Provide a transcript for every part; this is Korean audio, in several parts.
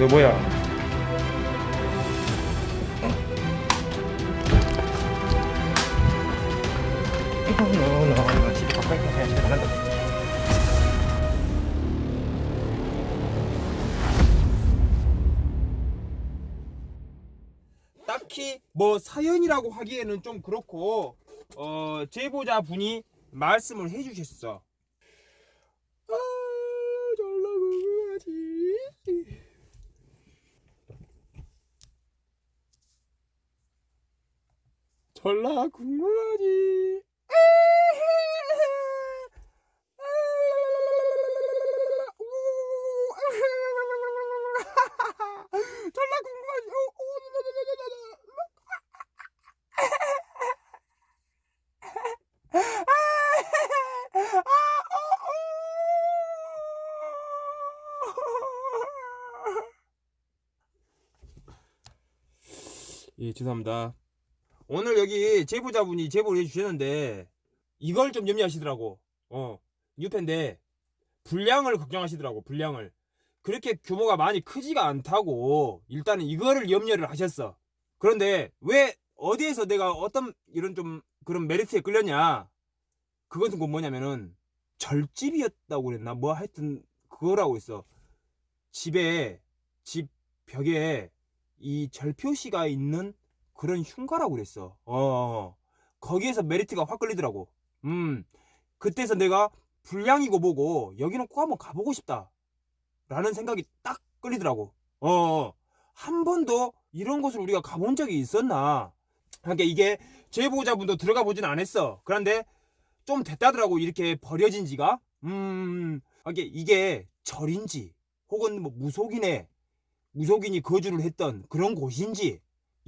너 뭐야? 딱히 뭐 사연이라고 하기에는 좀 그렇고 어 제보자 분이 말씀을 해주셨어. 아 졸라 궁금하지. 졸라 궁금하지. 졸라 궁금하지. 예, 죄송합니다. 오늘 여기 제보자분이 제보를 해주셨는데 이걸 좀 염려하시더라고. 어, 뉴펜데 분량을 걱정하시더라고. 분량을 그렇게 규모가 많이 크지가 않다고 일단은 이거를 염려를 하셨어. 그런데 왜 어디에서 내가 어떤 이런 좀 그런 메리트에 끌렸냐? 그것은 곧 뭐냐면은 절집이었다고 그랬나? 뭐 하여튼 그거라고 있어. 집에 집 벽에 이 절표시가 있는 그런 흉가라고 그랬어. 어, 거기에서 메리트가 확 끌리더라고. 음, 그때서 내가 불량이고 뭐고 여기는 꼭 한번 가보고 싶다. 라는 생각이 딱 끌리더라고. 어, 한 번도 이런 곳을 우리가 가본 적이 있었나. 그러니까 이게 제보자분도 들어가 보진 않았어. 그런데 좀 됐다더라고. 이렇게 버려진 지가. 음, 이게, 이게 절인지 혹은 뭐 무속인의 무속인이 거주를 했던 그런 곳인지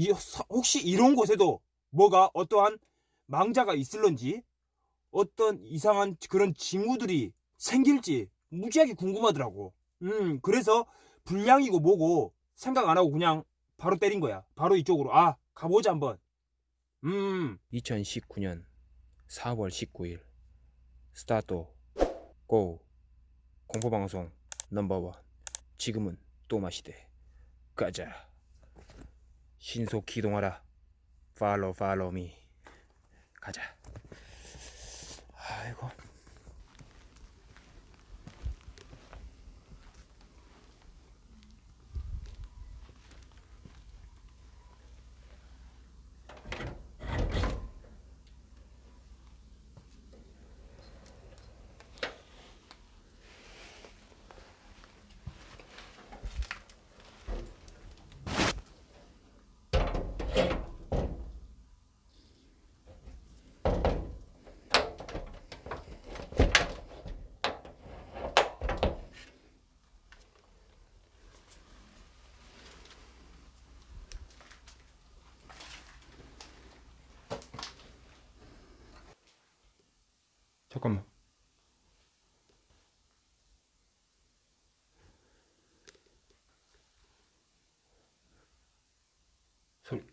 이, 혹시 이런 곳에도 뭐가 어떠한 망자가 있을런지 어떤 이상한 그런 징후들이 생길지 무지하게 궁금하더라고. 음, 그래서 불량이고 뭐고 생각 안 하고 그냥 바로 때린 거야. 바로 이쪽으로. 아, 가보자 한번. 음. 2019년 4월 19일 스타트 고 공포방송 넘버원 지금은 또 마시대 가자 신속 기동하라. 팔로우 팔로우 미. 가자. 아이고 잠깐만. 소리.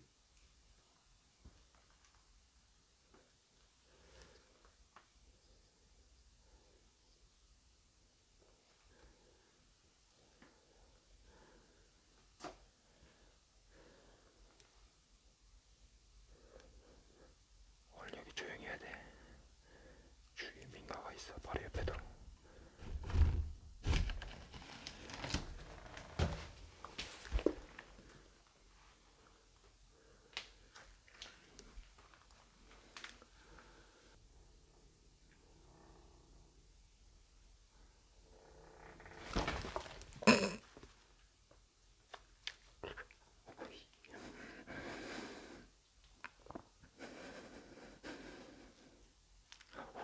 오늘 여기 조용히 해야 돼 주위에 민가가 있어 바로 옆에도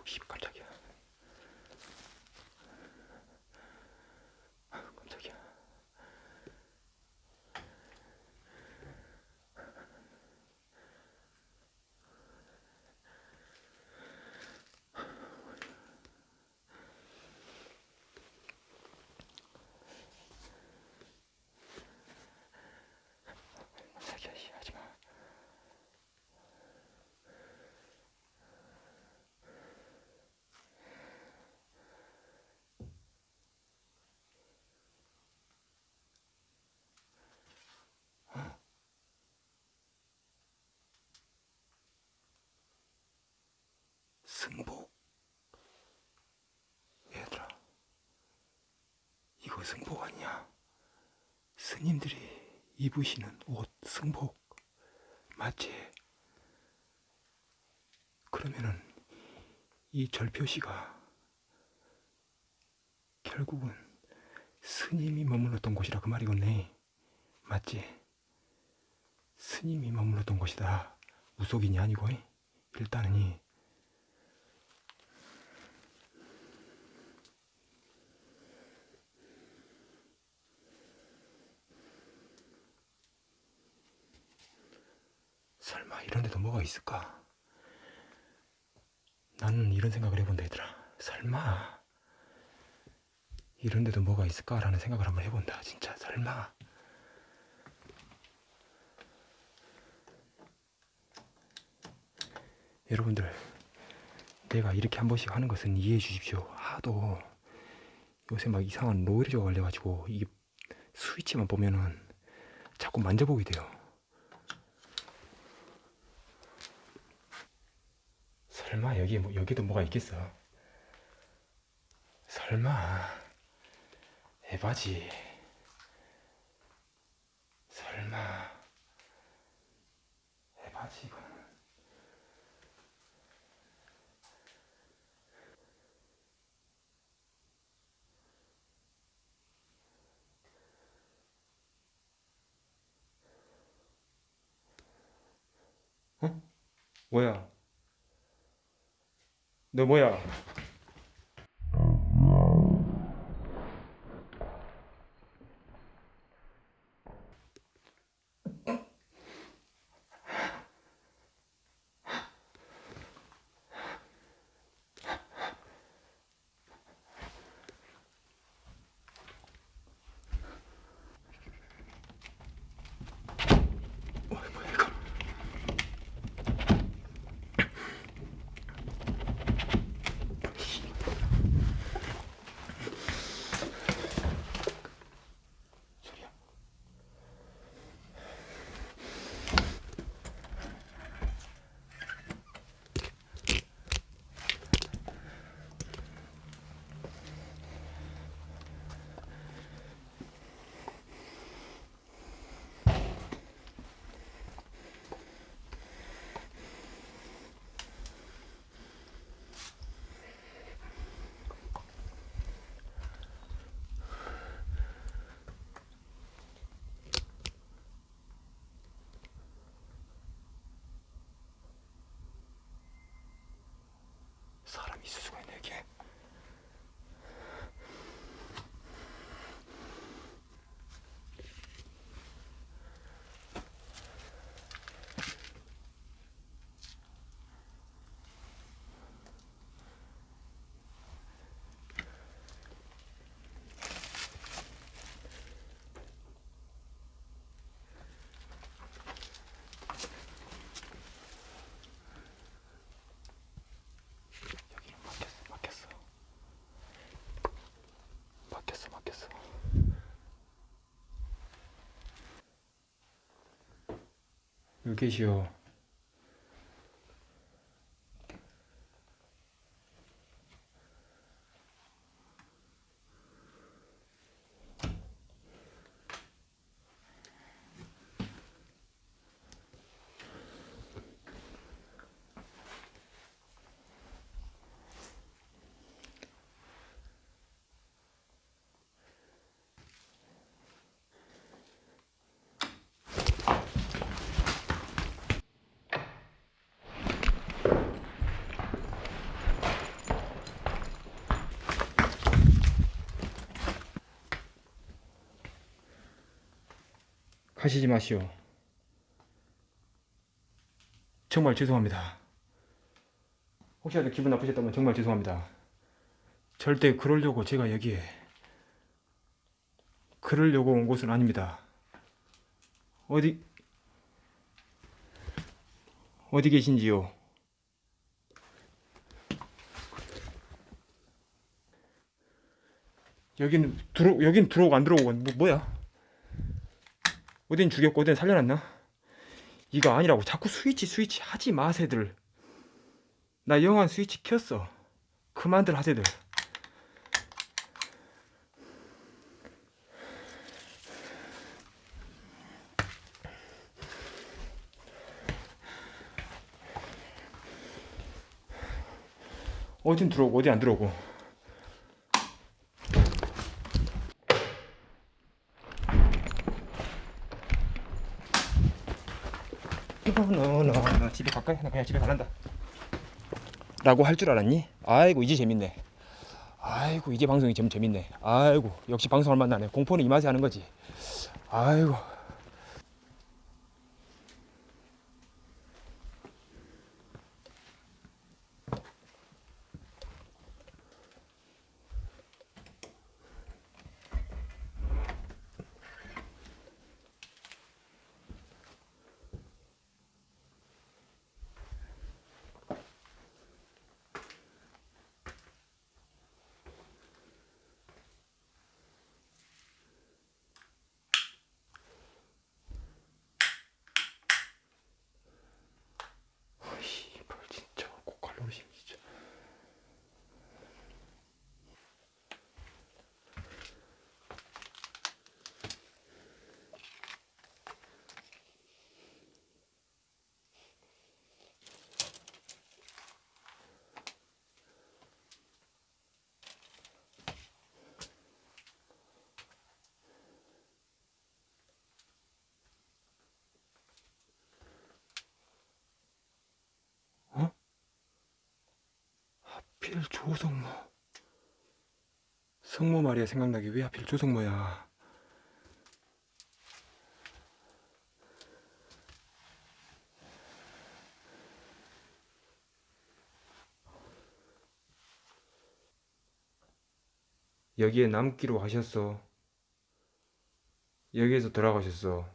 씨 깜짝이야 승복. 얘들아, 이거 승복 아니야? 스님들이 입으시는 옷 승복 맞지? 그러면은 이 절표시가 결국은 스님이 머물렀던 곳이라 그 말이겠네. 맞지? 스님이 머물렀던 곳이다. 무속인이 아니고 이. 일단은 이 설마 이런 데도 뭐가 있을까? 나는 이런 생각을 해본다 얘들아. 설마. 이런 데도 뭐가 있을까라는 생각을 한번 해본다 진짜. 설마. 여러분들 내가 이렇게 한 번씩 하는 것은 이해해 주십시오. 하도 요새 막 이상한 노이즈가 걸려가지고 이게 스위치만 보면은 자꾸 만져보게 돼요 설마 여기 뭐 여기도 뭐가 있겠어? 설마 에바지? 설마 에바지 이거는? 어? 뭐야? 너 뭐야? 계시오. 가시지 마시오. 정말 죄송합니다. 혹시라도 기분 나쁘셨다면 정말 죄송합니다. 절대 그러려고 제가 여기에 그러려고 온 곳은 아닙니다. 어디 어디 계신지요? 여기는 들어 여긴 들어오고 안 들어오고 뭐 뭐야? 어딘 어딘 살려놨나? 이거 아니라고 자꾸 스위치 스위치 하지 마세들 나 영화 스위치 켰어. 그만들 하세들. 어딘 들어오고 어디 안 들어오고. 갈까? 나 그냥 집에 가란다. 라고 할 줄 알았니? 아이고 이제 재밌네. 아이고 이제 방송이 좀 재밌네. 아이고 역시 방송을 만나네. 공포는 이 맛에 하는 거지. 아이고. 하필 조성모. 성모 말이야 생각나게 왜 하필 조성모야. 여기에 남기로 하셨어. 여기에서 돌아가셨어.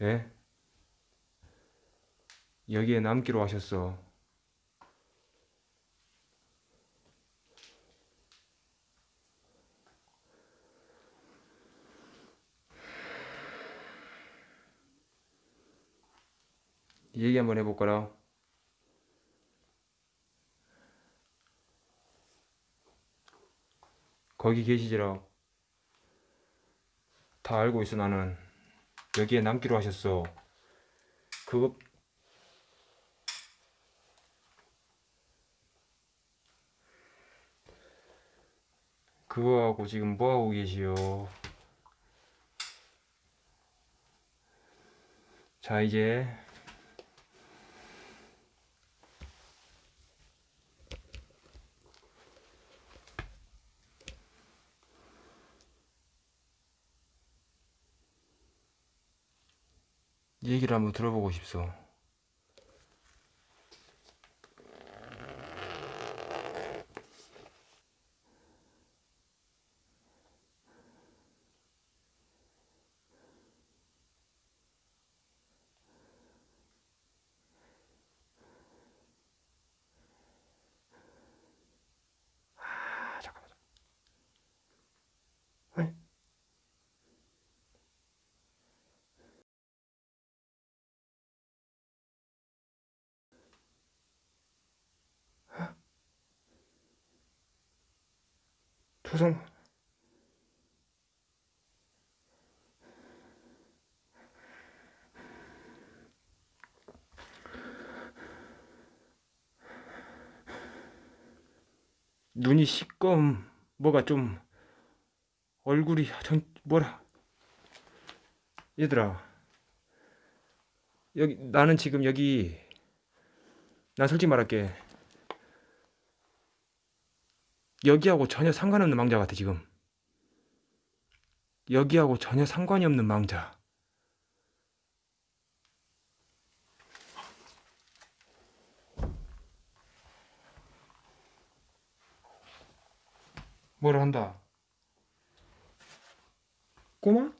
예? 여기에 남기로 하셨어. 얘기 한번 해볼까라. 거기 계시지라. 다 알고 있어 나는. 여기에 남기로 하셨어. 그거 그거하고 지금 뭐하고 계시오? 자, 이제 얘기를 한번 들어보고 싶소. 조성 눈이 시꺼움 뭐가 좀 얼굴이 전 뭐라. 얘들아 여기 나는 지금 여기 난 솔직히 말할게 여기하고 전혀 상관없는 망자 같아 지금 여기하고 전혀 상관이 없는 망자 뭐라 한다 꼬마?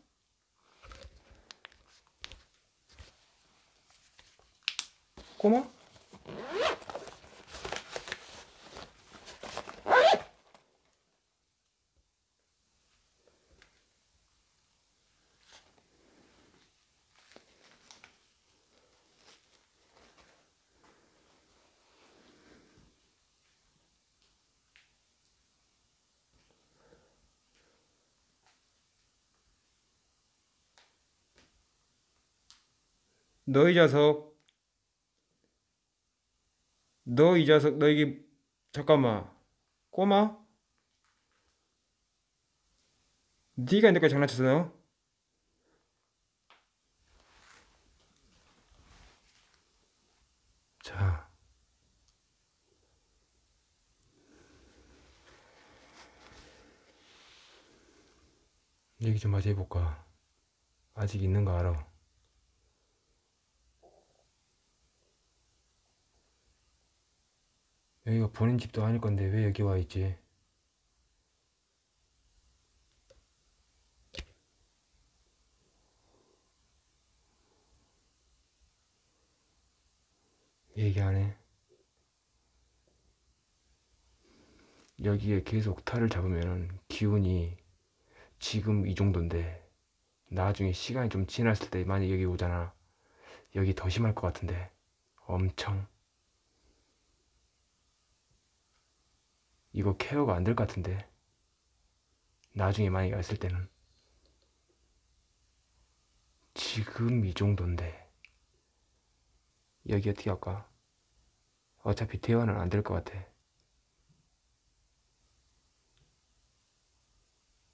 꼬마? 너이 자석 너 이 자석 너 이게 잠깐만 꼬마? 네가 내거 장난쳤어 너? 자. 얘기 좀 마저 해볼까? 아직 있는 거 알아 여기가 본인 집도 아닐 건데 왜 여기 와 있지? 얘기 안 해. 여기에 계속 탈을 잡으면 기운이 지금 이 정도인데 나중에 시간이 좀 지났을 때 만약 여기 오잖아. 여기 더 심할 것 같은데 엄청 이거 케어가 안 될 것 같은데. 나중에 만약에 왔을 때는. 지금 이 정도인데. 여기 어떻게 할까? 어차피 대화는 안 될 것 같아.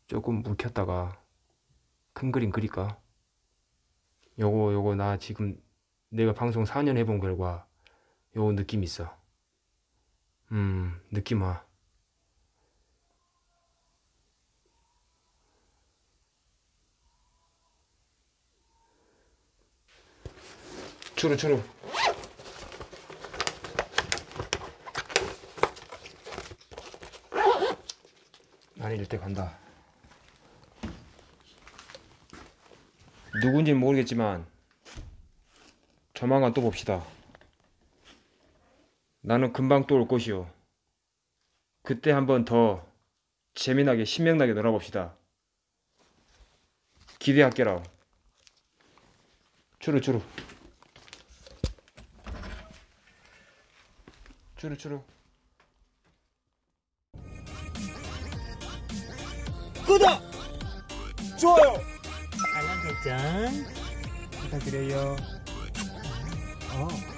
조금 묵혔다가 큰 그림 그릴까? 요거 요거 나 지금 내가 방송 4년 해본 결과 요거 느낌 있어. 음 느낌 와 추루 추루. 난때 간다. 누군지는 모르겠지만 조만간 또 봅시다. 나는 금방 또 올 것이오. 그때 한번 더 재미나게 신명나게 놀아봅시다. 기대할게라. 추루 추루 추루 추루 구독! 좋아요! 알람 설정 부탁드려요. 어.